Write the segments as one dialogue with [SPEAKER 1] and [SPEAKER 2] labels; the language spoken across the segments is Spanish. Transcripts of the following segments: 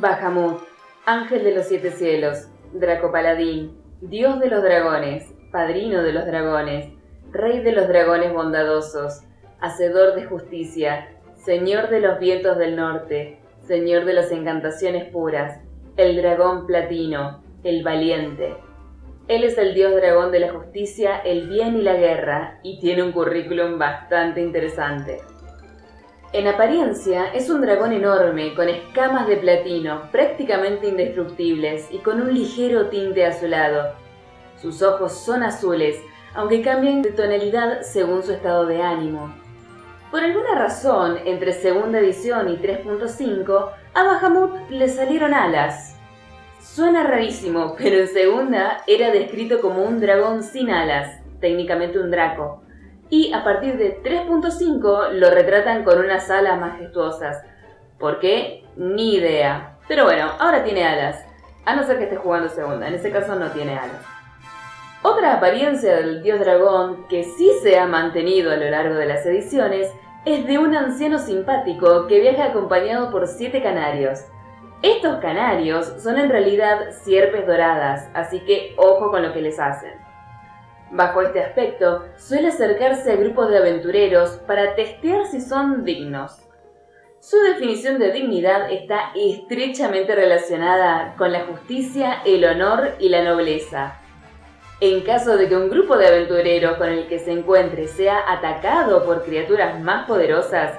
[SPEAKER 1] Bahamut, ángel de los siete cielos, Draco Paladín, dios de los dragones, padrino de los dragones, rey de los dragones bondadosos, hacedor de justicia, señor de los vientos del norte, señor de las encantaciones puras, el dragón platino, el valiente. Él es el dios dragón de la justicia, el bien y la guerra, y tiene un currículum bastante interesante. En apariencia es un dragón enorme, con escamas de platino, prácticamente indestructibles y con un ligero tinte azulado. Sus ojos son azules, aunque cambian de tonalidad según su estado de ánimo. Por alguna razón, entre segunda edición y 3.5, a Bahamut le salieron alas. Suena rarísimo, pero en segunda era descrito como un dragón sin alas, técnicamente un draco y a partir de 3.5 lo retratan con unas alas majestuosas. ¿Por qué? Ni idea. Pero bueno, ahora tiene alas. A no ser que esté jugando segunda, en ese caso no tiene alas. Otra apariencia del dios dragón que sí se ha mantenido a lo largo de las ediciones es de un anciano simpático que viaja acompañado por siete canarios. Estos canarios son en realidad sierpes doradas, así que ojo con lo que les hacen. Bajo este aspecto, suele acercarse a grupos de aventureros para testear si son dignos. Su definición de dignidad está estrechamente relacionada con la justicia, el honor y la nobleza. En caso de que un grupo de aventureros con el que se encuentre sea atacado por criaturas más poderosas,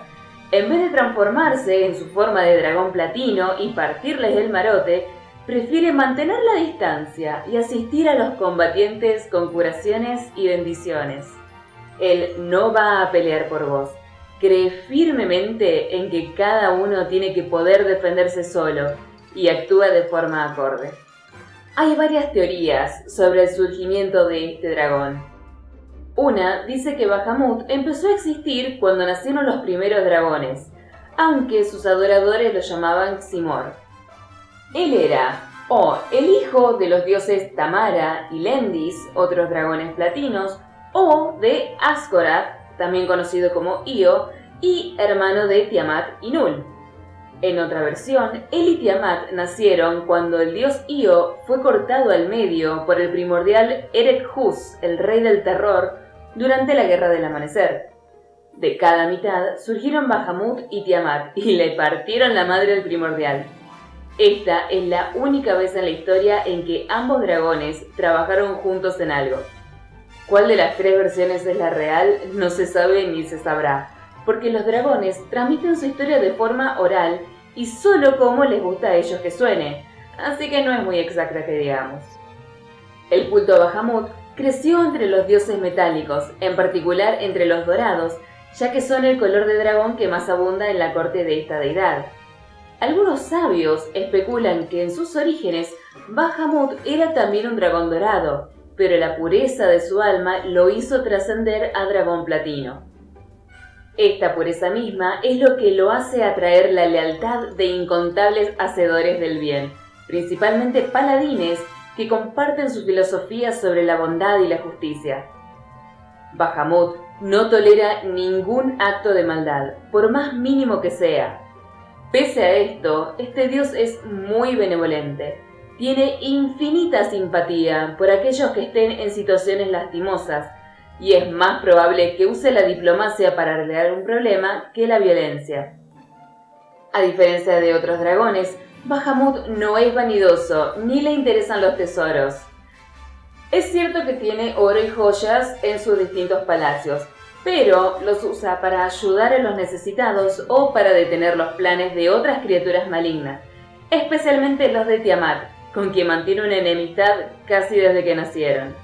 [SPEAKER 1] en vez de transformarse en su forma de dragón platino y partirles el marote, prefiere mantener la distancia y asistir a los combatientes con curaciones y bendiciones. Él no va a pelear por vos. Cree firmemente en que cada uno tiene que poder defenderse solo y actúa de forma acorde. Hay varias teorías sobre el surgimiento de este dragón. Una dice que Bahamut empezó a existir cuando nacieron los primeros dragones, aunque sus adoradores lo llamaban Simor. Él era o el hijo de los dioses Tamara y Lendis, otros dragones platinos, o de Ascorath, también conocido como Io, y hermano de Tiamat y Nul. En otra versión, él y Tiamat nacieron cuando el dios Io fue cortado al medio por el primordial Erek Hus, el rey del terror, durante la Guerra del Amanecer. De cada mitad surgieron Bahamut y Tiamat y le partieron la madre al primordial. Esta es la única vez en la historia en que ambos dragones trabajaron juntos en algo. ¿Cuál de las tres versiones es la real? No se sabe ni se sabrá, porque los dragones transmiten su historia de forma oral y solo como les gusta a ellos que suene, así que no es muy exacta que digamos. El culto a Bahamut creció entre los dioses metálicos, en particular entre los dorados, ya que son el color de dragón que más abunda en la corte de esta deidad. Algunos sabios especulan que en sus orígenes Bahamut era también un dragón dorado, pero la pureza de su alma lo hizo trascender a dragón platino. Esta pureza misma es lo que lo hace atraer la lealtad de incontables hacedores del bien, principalmente paladines que comparten su filosofía sobre la bondad y la justicia. Bahamut no tolera ningún acto de maldad, por más mínimo que sea, Pese a esto, este dios es muy benevolente. Tiene infinita simpatía por aquellos que estén en situaciones lastimosas y es más probable que use la diplomacia para arreglar un problema que la violencia. A diferencia de otros dragones, Bahamut no es vanidoso ni le interesan los tesoros. Es cierto que tiene oro y joyas en sus distintos palacios, pero los usa para ayudar a los necesitados o para detener los planes de otras criaturas malignas, especialmente los de Tiamat, con quien mantiene una enemistad casi desde que nacieron.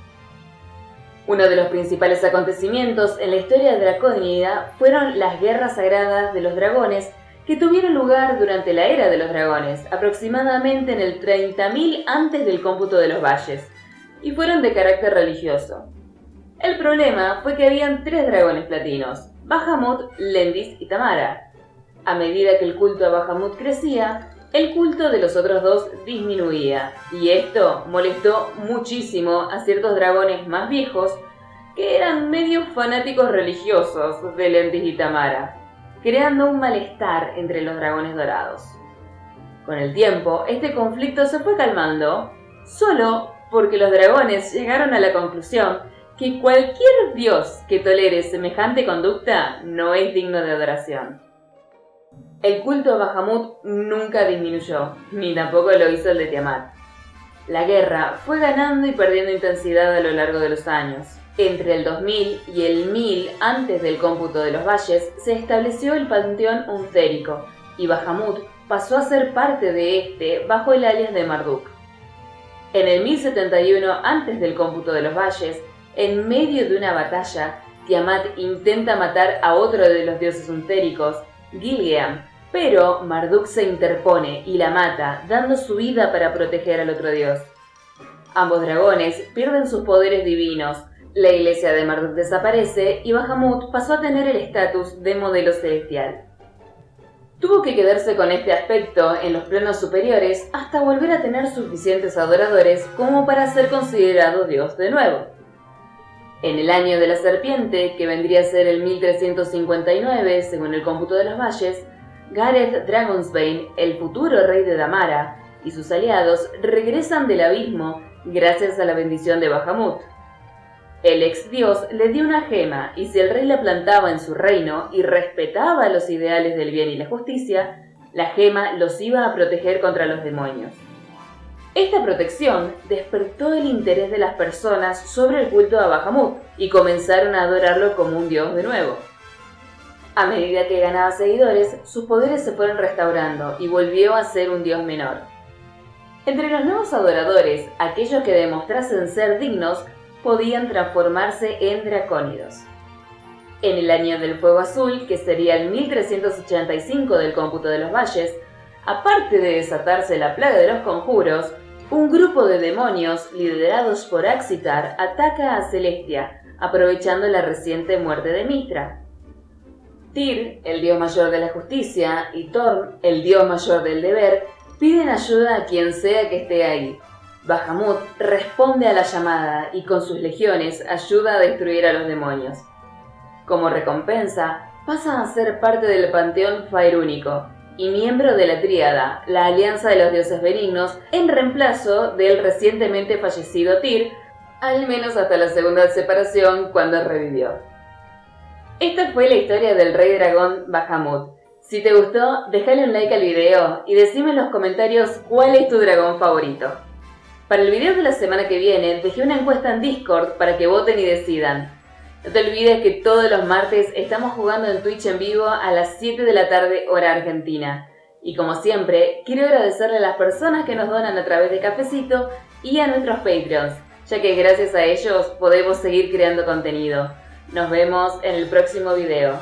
[SPEAKER 1] Uno de los principales acontecimientos en la historia dracónida fueron las guerras sagradas de los dragones que tuvieron lugar durante la era de los dragones, aproximadamente en el 30.000 antes del cómputo de los valles, y fueron de carácter religioso. El problema fue que habían tres dragones platinos, Bahamut, Lendis y Tamara. A medida que el culto a Bahamut crecía, el culto de los otros dos disminuía, y esto molestó muchísimo a ciertos dragones más viejos que eran medio fanáticos religiosos de Lendis y Tamara, creando un malestar entre los dragones dorados. Con el tiempo, este conflicto se fue calmando, solo porque los dragones llegaron a la conclusión que cualquier dios que tolere semejante conducta no es digno de adoración. El culto a Bahamut nunca disminuyó, ni tampoco lo hizo el de Tiamat. La guerra fue ganando y perdiendo intensidad a lo largo de los años. Entre el 2000 y el 1000 antes del cómputo de los valles se estableció el panteón untérico y Bahamut pasó a ser parte de este bajo el alias de Marduk. En el 1071 antes del cómputo de los valles, en medio de una batalla, Tiamat intenta matar a otro de los dioses untéricos, Gilgeam, pero Marduk se interpone y la mata, dando su vida para proteger al otro dios. Ambos dragones pierden sus poderes divinos, la iglesia de Marduk desaparece y Bahamut pasó a tener el estatus de modelo celestial. Tuvo que quedarse con este aspecto en los planos superiores hasta volver a tener suficientes adoradores como para ser considerado dios de nuevo. En el año de la serpiente, que vendría a ser el 1359 según el cómputo de los valles, Gareth Dragonsbane, el futuro rey de Damara, y sus aliados regresan del abismo gracias a la bendición de Bahamut. El ex dios le dio una gema y si el rey la plantaba en su reino y respetaba los ideales del bien y la justicia, la gema los iba a proteger contra los demonios. Esta protección despertó el interés de las personas sobre el culto a Bahamut y comenzaron a adorarlo como un dios de nuevo. A medida que ganaba seguidores, sus poderes se fueron restaurando y volvió a ser un dios menor. Entre los nuevos adoradores, aquellos que demostrasen ser dignos podían transformarse en dracónidos. En el año del fuego azul, que sería el 1385 del cómputo de los valles, aparte de desatarse la plaga de los conjuros, un grupo de demonios, liderados por Axitar, ataca a Celestia, aprovechando la reciente muerte de Mitra. Tyr, el dios mayor de la justicia, y Thorn, el dios mayor del deber, piden ayuda a quien sea que esté ahí. Bahamut responde a la llamada y con sus legiones ayuda a destruir a los demonios. Como recompensa, pasa a ser parte del panteón Faerúnico, y miembro de la Tríada, la Alianza de los Dioses Benignos, en reemplazo del recientemente fallecido Tyr, al menos hasta la segunda separación cuando revivió. Esta fue la historia del rey dragón Bahamut. Si te gustó, déjale un like al video y decime en los comentarios cuál es tu dragón favorito. Para el video de la semana que viene dejé una encuesta en Discord para que voten y decidan. No te olvides que todos los martes estamos jugando en Twitch en vivo a las 7 de la tarde hora argentina. Y como siempre, quiero agradecerle a las personas que nos donan a través de Cafecito y a nuestros Patreons, ya que gracias a ellos podemos seguir creando contenido. Nos vemos en el próximo video.